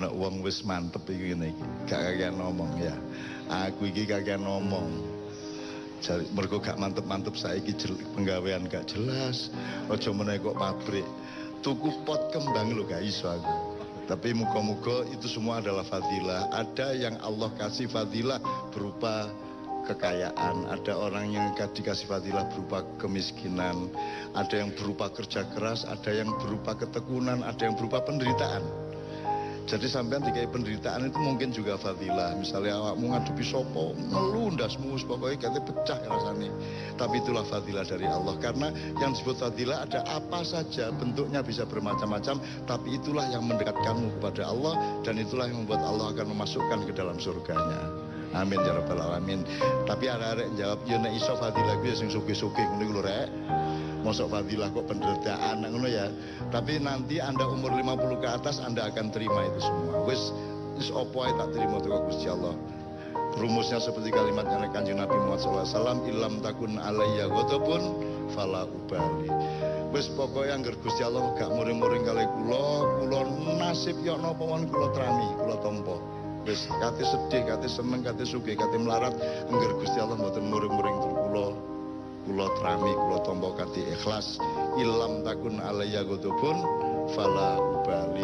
ana wong wis mantep iki ngene. Gak kakean ngomong ya. Aku iki kakean ngomong. Jadi mergo gak mantep-mantep saiki penggawean gak jelas. Aja meneh kok pabrik. Tuku pot kembang lho gak iso aku. Tapi muka-muka itu semua adalah fadilah. Ada yang Allah kasih fadilah berupa kekayaan, ada orang yang dikasih fadilah berupa kemiskinan, ada yang berupa kerja keras, ada yang berupa ketekunan, ada yang berupa penderitaan. Jadi sampean dikai penderitaan itu mungkin juga fadilah. Misalnya awakmu ngadepi sopo, ngeluh ndasmu pokoknya kate pecah rasanya. Tapi itulah fadilah dari Allah karena yang disebut fadilah ada apa saja bentuknya bisa bermacam-macam, tapi itulah yang mendekatkanmu kepada Allah dan itulah yang membuat Allah akan memasukkan ke dalam surganya. Amin ya rabbal alamin. Tapi arek-arek jawab, ya nek iso fadilah kuwi sing sugih-sugih ngene iku lho rek. Mosok fadilah kok penderitaan ngono ya. Tapi nanti Anda umur 50 ke atas Anda akan terima itu semua. Wis wis opo tak terima tuh Gusti Allah. Rumusnya seperti kalimatnya Kanjeng Nabi Muhammad SAW, ilam takun alayya ghadabun fala ubali. Wis pokoknya angger Gusti Allah gak muring-muring kali kula, kula nasib yo napa mawon kula trami, kula tampa. Wis kate sedih, kate seneng, kate sugih, kate melarat, angger Gusti Allah mboten muring-muring kula kula trami kula tampa kanthi ikhlas ilam takun alayya ghadabun fala ubali.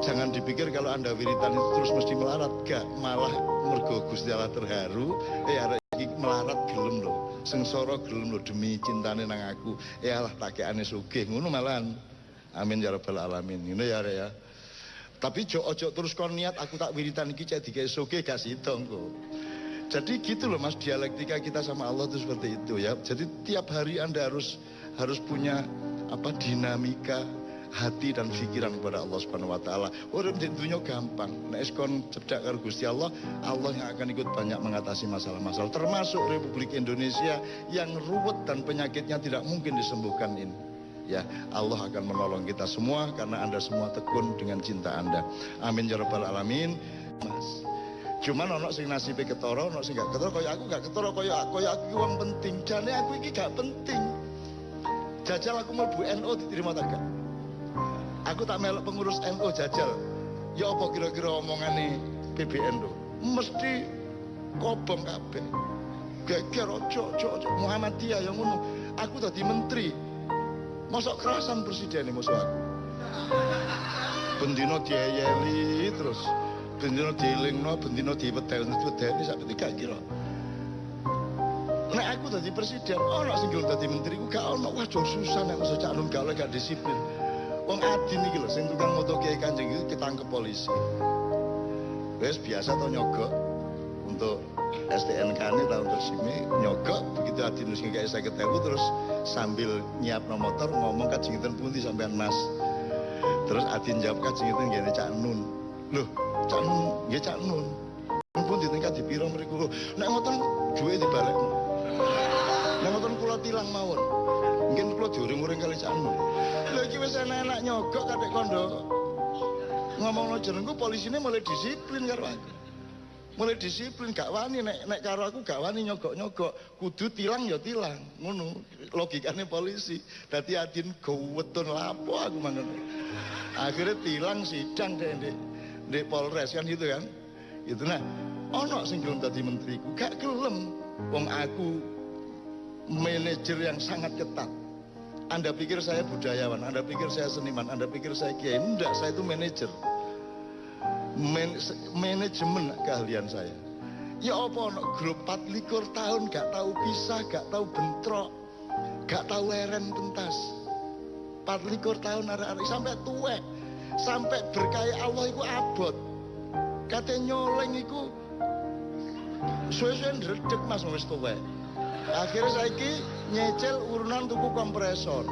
Jangan dipikir kalau anda wiritan itu terus mesti melarat gak malah mergo Gusti Allah terharu. Eh arek iki melarat gelem lho sengsara gelem lho demi cintane nang aku. Eh alah takekane sugih ngono malahan. Amin ya rabbal alamin. Ngono ya arek ya. Tapi jo ojo terus kon niat aku tak wiritan iki cek dikek sugih gak sidong kok jadi gitu loh mas dialektika kita sama Allah itu seperti itu ya. Jadi tiap hari anda harus harus punya apa dinamika hati dan pikiran kepada Allah Subhanahu Wa Taala. Urip di dunia gampang. Nek kon cedak karo Gusti Allah, Allah yang akan ikut banyak mengatasi masalah-masalah. Termasuk Republik Indonesia yang ruwet dan penyakitnya tidak mungkin disembuhkan ini. Ya, Allah akan menolong kita semua karena Anda semua tekun dengan cinta Anda. Amin ya rabbal alamin. Mas. Cuman ono sing nasibe ketara, ono sing gak ketara kaya aku gak ketara kaya kaya aku wong penting. Jane aku iki gak penting. Jajal aku mlebu NU diterima ta gak? Aku tak melok pengurus NU jajal. Ya apa kira-kira omongane PBN tuh? Mesti kobong kabeh. Geger ojo ojo ojo Muhammadiyah yang ngono. Aku dadi menteri. Mosok kerasan presiden musuh aku. Bendino diayeli terus. Bendino dielingno, bendino diwedel, diwedeni sampe gak kira. Nek aku dadi presiden, ono sing gelem dadi menteri ku gak ono. Wah, susah nek mesti cak gak oleh gak disiplin. Wong adin iki lho sing tukang moto kiai Kanjeng iki ketangkep polisi. Wes biasa to nyogok untuk STNK ini tahun tersimi nyogok begitu adin sing kayak saya ketemu terus sambil nyiap no motor ngomong kajing itu pundi sampean mas terus adin jawab kajing itu gini cak nun loh cak nun. Ya cak nun. Pun di tingkat di piro mereka nek ngoten duwe di balik nek ngoten kula tilang mawon. Mungkin kula diuring-uring kali cak nun. Lho iki wis enak-enak nyogok kadek kondo. Ngomong no jenengku polisinya mulai disiplin karo aku. Mulai disiplin gak wani. Nek nek karo aku gak wani nyogok-nyogok. Kudu tilang ya tilang. Ngono logikane polisi. Dadi adin gowetun lapo aku mangan akhirnya tilang sidang deh di, Polres kan gitu kan itu nah ono sing gelem dadi menteriku gak gelem wong aku manajer yang sangat ketat anda pikir saya budayawan, Anda pikir saya seniman, Anda pikir saya kiai. Enggak, saya itu manajer. Man, manajemen keahlian saya. Ya apa no, grup 24 tahun gak tahu pisah, gak tahu bentrok, gak tahu leren pentas. 24 tahun arek-arek sampai tuwek, sampai berkaya Allah itu abot. Katanya nyoleng itu suwe-suwe ndredeg Mas wis tuwek. Akhirnya saiki nyecel urunan tuku kompresor.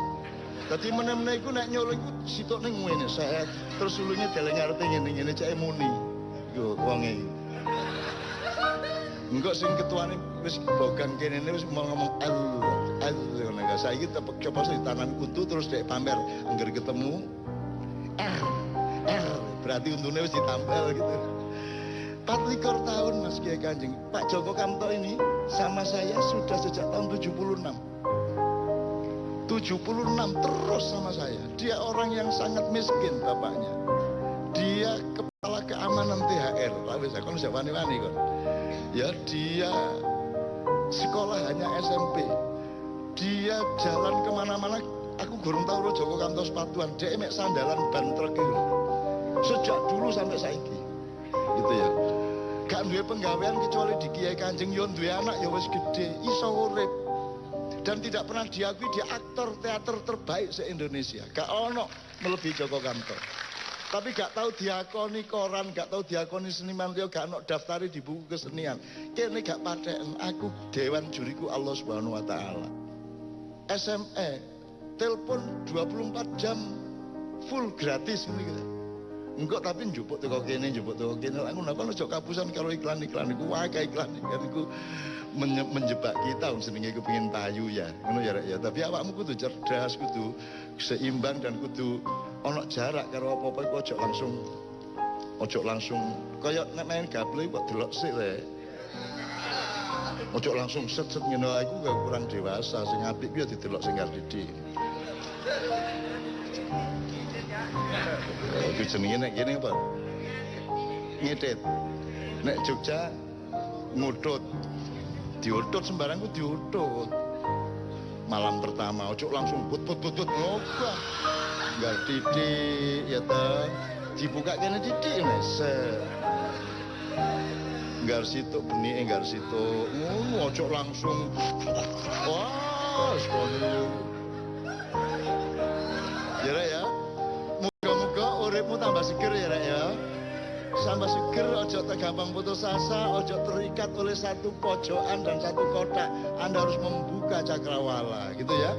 Dadi meneh-meneh iku nek nyolong iku sitok ning ngene set terus sulune deleng arete ngene-ngene cek muni. Yo wonge. Enggak sing ketuane wis bogang kene wis mau ngomong el ngono gak saiki tepek coba sing tangan kutu terus dek pamer angger ketemu R berarti untune wis ditampel gitu. 24 tahun Mas Kiai Kanjeng. Pak Joko Kamto ini sama saya sudah sejak tahun 76. 76 terus sama saya. Dia orang yang sangat miskin bapaknya. Dia kepala pengamanan THR lah wis kon sik wani-wani kon ya dia sekolah hanya SMP dia jalan ke mana-mana aku gurung tahu Joko Kantor sepatuan dia emek sandalan ban itu sejak dulu sampai saiki gitu ya gak duwe penggawean kecuali di Kiai Kanjeng yon duwe anak ya wis gede iso urip dan tidak pernah diakui dia aktor teater terbaik se-Indonesia gak ono melebihi Joko Kantor tapi gak tahu diakoni koran, gak tahu diakoni seniman dia gak ono daftari di buku kesenian. Kene gak paten aku dewan juriku Allah Subhanahu wa taala. SME telepon 24 jam full gratis gitu. Enggak tapi njupuk teko kene, njupuk teko kene. Aku napa ojo kapusan karo iklan-iklan iku wae iklan iklan iku menjebak kita wong senenge pengen payu ya. Ngono ya ya. Tapi awakmu kudu cerdas, kudu seimbang dan kudu ono jarak karo apa-apa iku ojo langsung ojo langsung kaya nek main gaple kok delok sik le. Ojo langsung set-set ngene iku kurang dewasa sing apik piye didelok sing. Iku jenenge nek kene apa? Ngedit. Nek Jogja ngutut. Diutut sembarang ku diutut. Malam pertama ojo langsung put put put put ngobah. Enggak didik ya ta. Dibuka kene didik mese. Enggak situ benih enggak situ. Ngono ojo langsung. Wah, sekolah. Rek, ya. Uripmu tambah seger ya Rek, ya. Tambah seger, ojo gampang putus asa, ojo terikat oleh satu pojokan dan satu kotak. Anda harus membuka cakrawala, gitu ya.